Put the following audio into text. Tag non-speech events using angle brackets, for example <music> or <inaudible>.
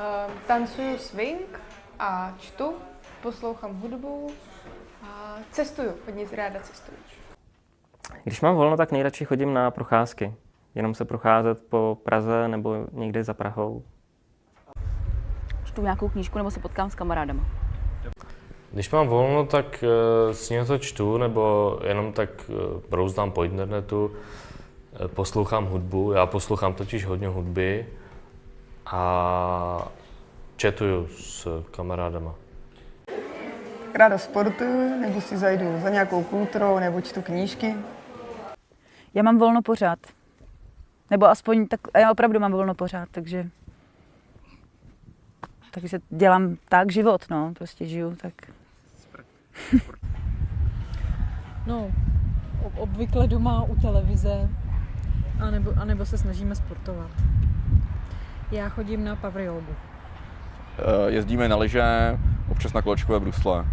Uh, tancuju swing a čtu, poslouchám hudbu a cestuju, hodně ráda cestuju. Když mám volno, tak nejradši chodím na procházky. Jenom se procházet po Praze nebo někde za Prahou. Čtu nějakou knížku nebo se potkám s kamarádama. Když mám volno, tak uh, si něco čtu, nebo jenom tak uh, brouzdám po internetu, uh, poslouchám hudbu. Já poslouchám totiž hodně hudby a četuju s kamarádama. Ráda sportuju, nebo si zajdu za nějakou kulturou, nebo čtu knížky. Já mám volno pořád. Nebo aspoň tak, já opravdu mám volno pořád, takže takže dělám tak život, no, prostě žiju, tak. <laughs> No, obvykle doma u televize, anebo, anebo se snažíme sportovat. Já chodím na power jogu. Jezdíme na lyže, občas na kolečkové brusle.